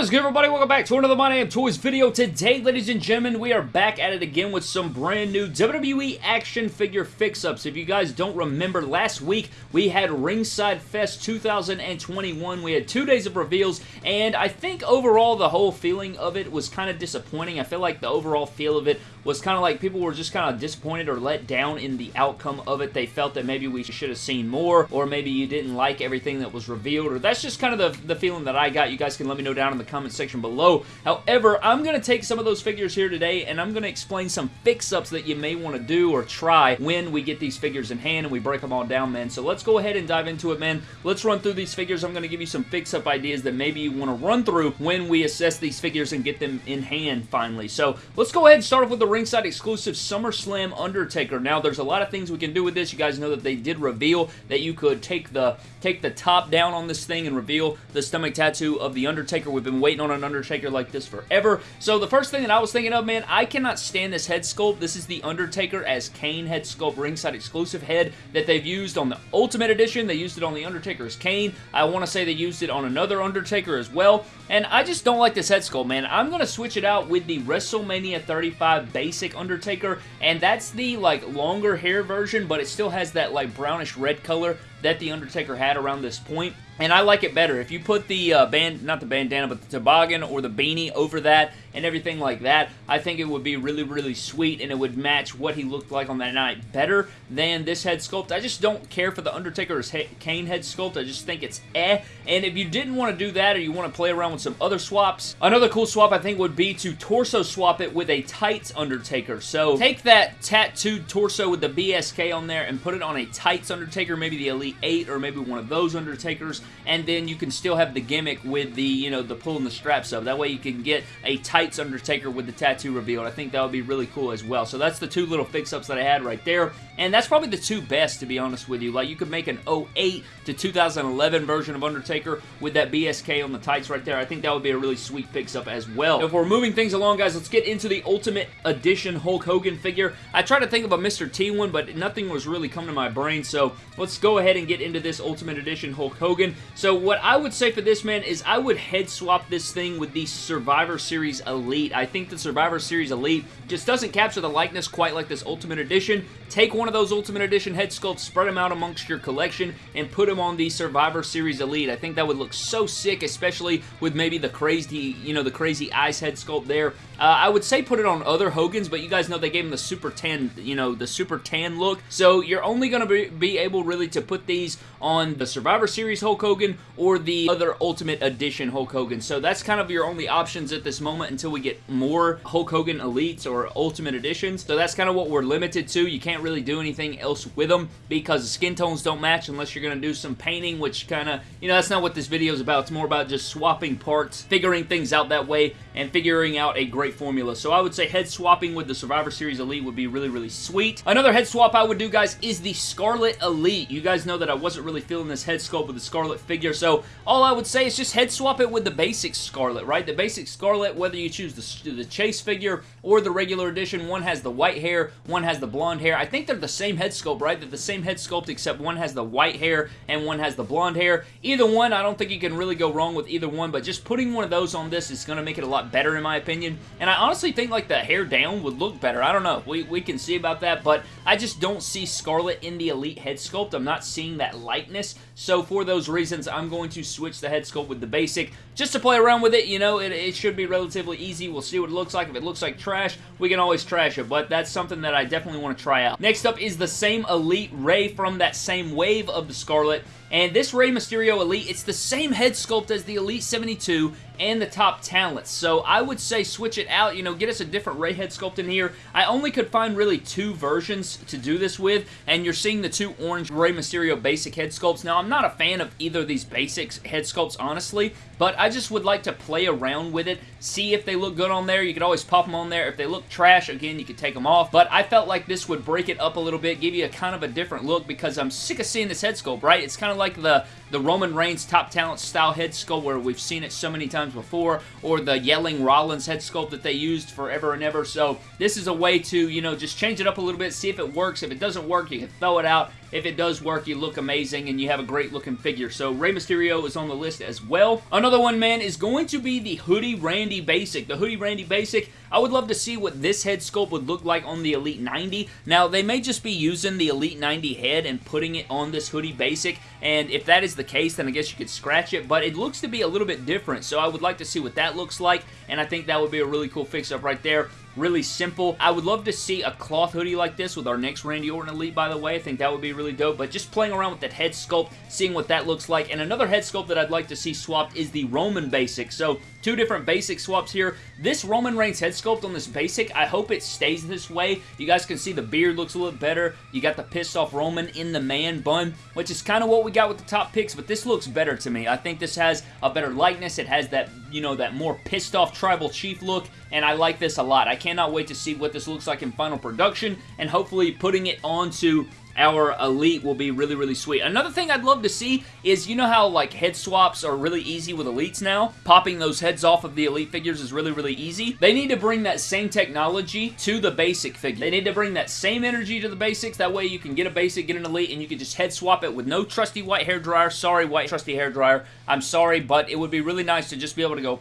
What is good everybody? Welcome back to another My Damn Toys video. Today, ladies and gentlemen, we are back at it again with some brand new WWE action figure fix-ups. If you guys don't remember, last week we had Ringside Fest 2021. We had two days of reveals, and I think overall the whole feeling of it was kind of disappointing. I feel like the overall feel of it was kind of like people were just kind of disappointed or let down in the outcome of it. They felt that maybe we should have seen more, or maybe you didn't like everything that was revealed, or that's just kind of the, the feeling that I got. You guys can let me know down in the comment section below. However, I'm going to take some of those figures here today, and I'm going to explain some fix-ups that you may want to do or try when we get these figures in hand and we break them all down, man. So let's go ahead and dive into it, man. Let's run through these figures. I'm going to give you some fix-up ideas that maybe you want to run through when we assess these figures and get them in hand finally. So let's go ahead and start off with the ringside exclusive SummerSlam Undertaker. Now, there's a lot of things we can do with this. You guys know that they did reveal that you could take the take the top down on this thing and reveal the stomach tattoo of the Undertaker. We've been waiting on an Undertaker like this forever. So the first thing that I was thinking of, man, I cannot stand this head sculpt. This is the Undertaker as Kane head sculpt ringside exclusive head that they've used on the Ultimate Edition. They used it on the Undertaker as Kane. I want to say they used it on another Undertaker as well. And I just don't like this head sculpt, man. I'm going to switch it out with the WrestleMania 35 basic Undertaker. And that's the, like, longer hair version, but it still has that, like, brownish red color that The Undertaker had around this point and I like it better. If you put the uh, band, not the bandana, but the toboggan or the beanie over that and everything like that, I think it would be really, really sweet and it would match what he looked like on that night better than this head sculpt. I just don't care for the Undertaker's he head sculpt. I just think it's eh. And if you didn't want to do that or you want to play around with some other swaps, another cool swap I think would be to torso swap it with a tights Undertaker. So take that tattooed torso with the BSK on there and put it on a tights Undertaker, maybe the Elite 8 or maybe one of those Undertakers and then you can still have the gimmick with the, you know, the pulling the straps up. That way you can get a tights Undertaker with the tattoo revealed. I think that would be really cool as well. So that's the two little fix-ups that I had right there, and that's probably the two best, to be honest with you. Like, you could make an 08 to 2011 version of Undertaker with that BSK on the tights right there. I think that would be a really sweet fix-up as well. If we're moving things along, guys, let's get into the Ultimate Edition Hulk Hogan figure. I tried to think of a Mr. T one, but nothing was really coming to my brain, so let's go ahead and get into this Ultimate Edition Hulk Hogan. So what I would say for this, man, is I would head swap this thing with the Survivor Series Elite. I think the Survivor Series Elite just doesn't capture the likeness quite like this Ultimate Edition. Take one of those Ultimate Edition head sculpts, spread them out amongst your collection, and put them on the Survivor Series Elite. I think that would look so sick, especially with maybe the crazy, you know, the crazy eyes head sculpt there. Uh, I would say put it on other Hogans, but you guys know they gave him the super tan, you know, the super tan look. So you're only going to be, be able really to put these on the Survivor Series Hulk Hogan or the other Ultimate Edition Hulk Hogan. So that's kind of your only options at this moment until we get more Hulk Hogan Elites or Ultimate Editions. So that's kind of what we're limited to. You can't really do anything else with them because the skin tones don't match unless you're going to do some painting, which kind of, you know, that's not what this video is about. It's more about just swapping parts, figuring things out that way, and figuring out a great formula. So I would say head swapping with the Survivor Series Elite would be really, really sweet. Another head swap I would do, guys, is the Scarlett Elite. You guys know that I wasn't really feeling this head sculpt with the Scarlett figure, so all I would say is just head swap it with the basic Scarlett, right? The basic Scarlett, whether you choose the, the Chase figure or the regular edition, one has the white hair, one has the blonde hair. I think they're the same head sculpt, right? They're the same head sculpt except one has the white hair and one has the blonde hair. Either one, I don't think you can really go wrong with either one, but just putting one of those on this is going to make it a lot better in my opinion. And I honestly think like the hair down would look better. I don't know. We, we can see about that, but I just don't see Scarlett in the Elite head sculpt. I'm not seeing that lightness. So for those reasons, I'm going to switch the head sculpt with the basic just to play around with it. You know, it, it should be relatively easy. We'll see what it looks like. If it looks like trash, we can always trash it, but that's something that I definitely want to try out. Next up is the same Elite Rey from that same wave of the Scarlett. And this Rey Mysterio Elite, it's the same head sculpt as the Elite 72 and the top talents. So I would say switch it out, you know, get us a different Rey head sculpt in here. I only could find really two versions to do this with, and you're seeing the two orange Rey Mysterio basic head sculpts. Now, I'm not a fan of either of these basics head sculpts, honestly, but I just would like to play around with it, see if they look good on there. You could always pop them on there. If they look trash, again, you could take them off, but I felt like this would break it up a little bit, give you a kind of a different look because I'm sick of seeing this head sculpt, right? It's kind of like the, the Roman Reigns top talent style head sculpt where we've seen it so many times before, or the yelling Rollins head sculpt that they used forever and ever. So this is a way to, you know, just change it up a little bit, see if it works. If it doesn't work, you can throw it out if it does work, you look amazing and you have a great looking figure. So Rey Mysterio is on the list as well. Another one, man, is going to be the Hoodie Randy Basic. The Hoodie Randy Basic, I would love to see what this head sculpt would look like on the Elite 90. Now, they may just be using the Elite 90 head and putting it on this Hoodie Basic, and if that is the case, then I guess you could scratch it, but it looks to be a little bit different, so I would like to see what that looks like, and I think that would be a really cool fix-up right there really simple. I would love to see a cloth hoodie like this with our next Randy Orton Elite, by the way. I think that would be really dope, but just playing around with that head sculpt, seeing what that looks like. And another head sculpt that I'd like to see swapped is the Roman Basic. So two different basic swaps here. This Roman Reigns head sculpt on this basic, I hope it stays this way. You guys can see the beard looks a little better. You got the pissed off Roman in the man bun, which is kind of what we got with the top picks, but this looks better to me. I think this has a better likeness. It has that, you know, that more pissed off tribal chief look, and I like this a lot. I cannot wait to see what this looks like in final production, and hopefully putting it onto our Elite will be really, really sweet. Another thing I'd love to see is, you know how like head swaps are really easy with Elites now? Popping those heads off of the Elite figures is really, really easy. They need to bring that same technology to the basic figure. They need to bring that same energy to the basics. That way you can get a basic, get an Elite, and you can just head swap it with no trusty white hair dryer. Sorry, white trusty hair dryer. I'm sorry, but it would be really nice to just be able to go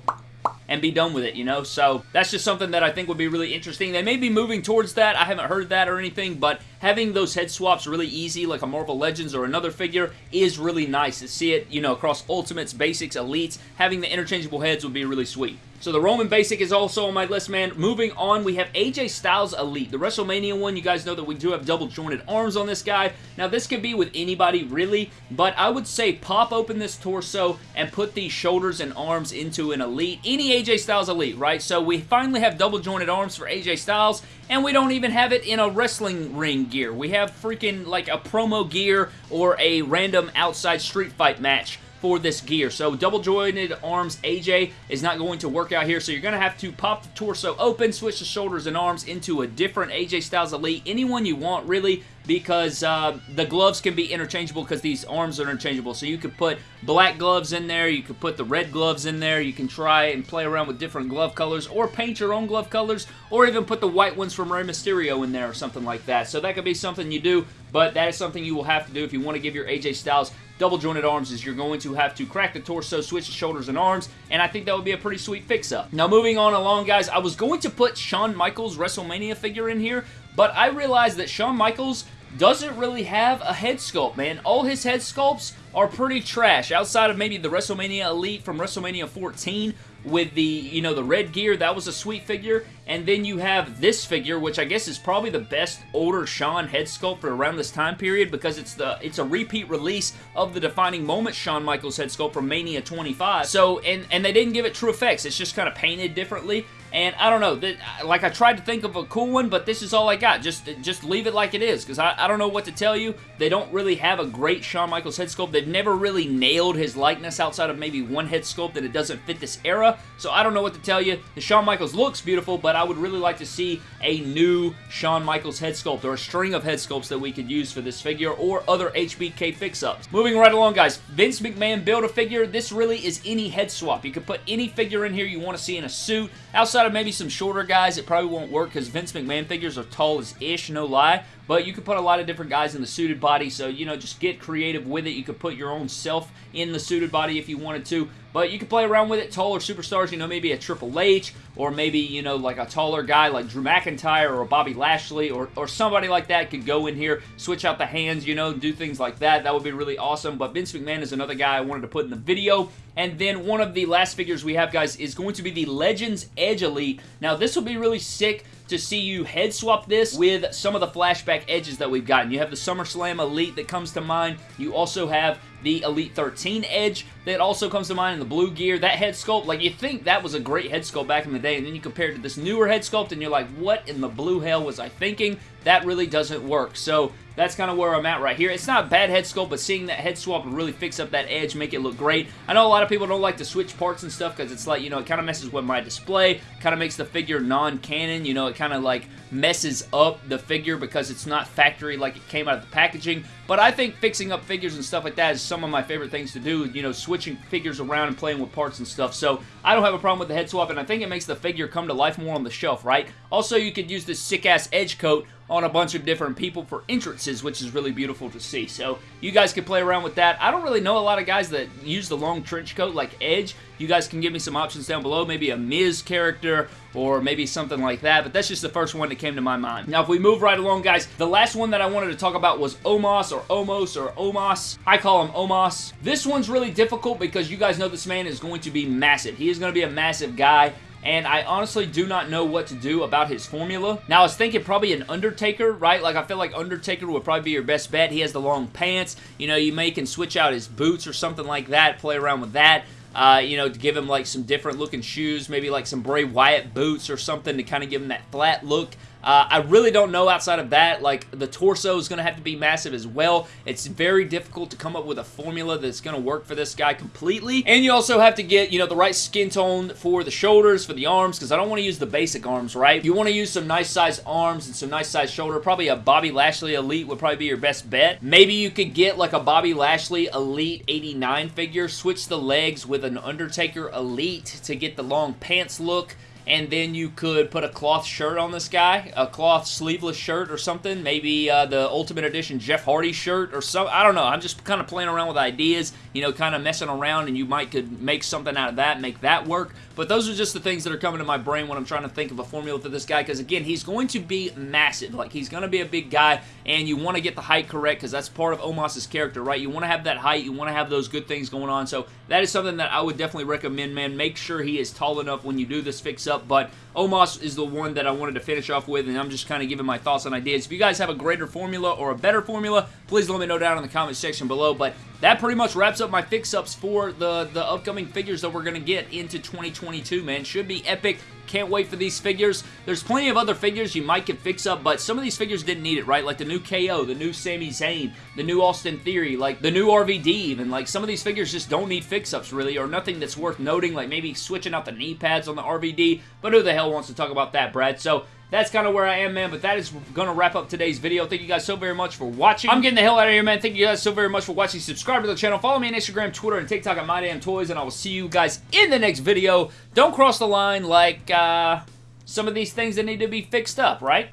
and be done with it, you know? So that's just something that I think would be really interesting. They may be moving towards that. I haven't heard that or anything, but having those head swaps really easy, like a Marvel Legends or another figure, is really nice to see it, you know, across Ultimates, Basics, Elites. Having the interchangeable heads would be really sweet. So the Roman Basic is also on my list, man. Moving on, we have AJ Styles Elite. The WrestleMania one, you guys know that we do have double jointed arms on this guy. Now, this could be with anybody, really, but I would say pop open this torso and put these shoulders and arms into an Elite. Any AJ Styles Elite, right? So we finally have double jointed arms for AJ Styles, and we don't even have it in a wrestling ring gear. We have freaking like a promo gear or a random outside street fight match for this gear. So double jointed arms AJ is not going to work out here. So you're going to have to pop the torso open, switch the shoulders and arms into a different AJ Styles Elite. Anyone you want really because uh, the gloves can be interchangeable because these arms are interchangeable. So you could put black gloves in there, you could put the red gloves in there, you can try and play around with different glove colors or paint your own glove colors or even put the white ones from Rey Mysterio in there or something like that. So that could be something you do, but that is something you will have to do if you want to give your AJ Styles double jointed arms is you're going to have to crack the torso, switch the shoulders and arms, and I think that would be a pretty sweet fix-up. Now moving on along, guys, I was going to put Shawn Michaels WrestleMania figure in here, but I realized that Shawn Michaels doesn't really have a head sculpt, man. All his head sculpts are pretty trash. Outside of maybe the WrestleMania Elite from WrestleMania 14, with the, you know, the red gear. That was a sweet figure. And then you have this figure, which I guess is probably the best older Shawn head sculpt for around this time period because it's the it's a repeat release of the defining moment Shawn Michaels head sculpt from Mania 25. So, and, and they didn't give it TrueFX. It's just kind of painted differently. And I don't know, that, like I tried to think of a cool one, but this is all I got. Just just leave it like it is, because I, I don't know what to tell you. They don't really have a great Shawn Michaels head sculpt. They've never really nailed his likeness outside of maybe one head sculpt that it doesn't fit this era. So I don't know what to tell you. The Shawn Michaels looks beautiful, but I would really like to see a new Shawn Michaels head sculpt or a string of head sculpts that we could use for this figure or other HBK fix-ups. Moving right along, guys. Vince McMahon Build-A-Figure. This really is any head swap. You could put any figure in here you want to see in a suit. Outside of maybe some shorter guys, it probably won't work because Vince McMahon figures are tall as ish, no lie. But you could put a lot of different guys in the suited body, so, you know, just get creative with it. You could put your own self in the suited body if you wanted to. But you can play around with it. Taller superstars, you know, maybe a Triple H, or maybe, you know, like a taller guy like Drew McIntyre or Bobby Lashley, or, or somebody like that could go in here, switch out the hands, you know, do things like that. That would be really awesome. But Vince McMahon is another guy I wanted to put in the video. And then one of the last figures we have, guys, is going to be the Legends Edge Elite. Now, this will be really sick to see you head swap this with some of the flashback Edges that we've gotten. You have the SummerSlam Elite that comes to mind. You also have the Elite 13 Edge that also comes to mind in the blue gear. That head sculpt, like you think that was a great head sculpt back in the day, and then you compare it to this newer head sculpt, and you're like, what in the blue hell was I thinking? That really doesn't work. So that's kind of where I'm at right here. It's not bad head sculpt, but seeing that head swap would really fix up that Edge, make it look great. I know a lot of people don't like to switch parts and stuff because it's like, you know, it kind of messes with my display, kind of makes the figure non-canon, you know, it kind of like messes up the figure because it's not factory like it came out of the packaging. But I think fixing up figures and stuff like that is some of my favorite things to do, you know, switching figures around and playing with parts and stuff. So I don't have a problem with the head swap, and I think it makes the figure come to life more on the shelf, right? Also, you could use this sick-ass Edge coat on a bunch of different people for entrances, which is really beautiful to see. So you guys can play around with that. I don't really know a lot of guys that use the long trench coat like Edge. You guys can give me some options down below, maybe a Miz character or maybe something like that, but that's just the first one that came to my mind. Now, if we move right along, guys, the last one that I wanted to talk about was Omos or Omos or Omos. I call him Omos. This one's really difficult because you guys know this man is going to be massive. He is going to be a massive guy and I honestly do not know what to do about his formula. Now, I was thinking probably an Undertaker, right? Like, I feel like Undertaker would probably be your best bet. He has the long pants. You know, you may can switch out his boots or something like that, play around with that. Uh, you know, to give him like some different looking shoes, maybe like some Bray Wyatt boots or something to kind of give him that flat look. Uh, I really don't know outside of that. Like, the torso is going to have to be massive as well. It's very difficult to come up with a formula that's going to work for this guy completely. And you also have to get, you know, the right skin tone for the shoulders, for the arms, because I don't want to use the basic arms, right? You want to use some nice size arms and some nice size shoulder. Probably a Bobby Lashley Elite would probably be your best bet. Maybe you could get like a Bobby Lashley Elite 89 figure, switch the legs with an Undertaker Elite to get the long pants look and then you could put a cloth shirt on this guy, a cloth sleeveless shirt or something, maybe uh, the Ultimate Edition Jeff Hardy shirt or something. I don't know. I'm just kind of playing around with ideas, you know, kind of messing around, and you might could make something out of that, make that work. But those are just the things that are coming to my brain when I'm trying to think of a formula for this guy, because again, he's going to be massive. Like, he's going to be a big guy, and you want to get the height correct, because that's part of Omos's character, right? You want to have that height, you want to have those good things going on, so that is something that I would definitely recommend, man. Make sure he is tall enough when you do this fix-up, but Omos is the one that I wanted to finish off with, and I'm just kind of giving my thoughts and ideas. If you guys have a greater formula or a better formula, please let me know down in the comment section below, but that pretty much wraps up my fix-ups for the, the upcoming figures that we're going to get into 2022, man. Should be epic. Can't wait for these figures. There's plenty of other figures you might get fix up, but some of these figures didn't need it, right? Like the new KO, the new Sami Zayn, the new Austin Theory, like the new RVD even. Like some of these figures just don't need fix-ups really, or nothing that's worth noting, like maybe switching out the knee pads on the RVD, but who the hell wants to talk about that, Brad? So that's kind of where I am, man, but that is going to wrap up today's video. Thank you guys so very much for watching. I'm getting the hell out of here, man. Thank you guys so very much for watching. Subscribe to the channel. Follow me on Instagram, Twitter, and TikTok at MyDamnToys, and I will see you guys in the next video. Don't cross the line like uh, some of these things that need to be fixed up, right?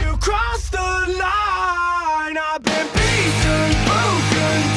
You crossed the line. I've been beaten, broken,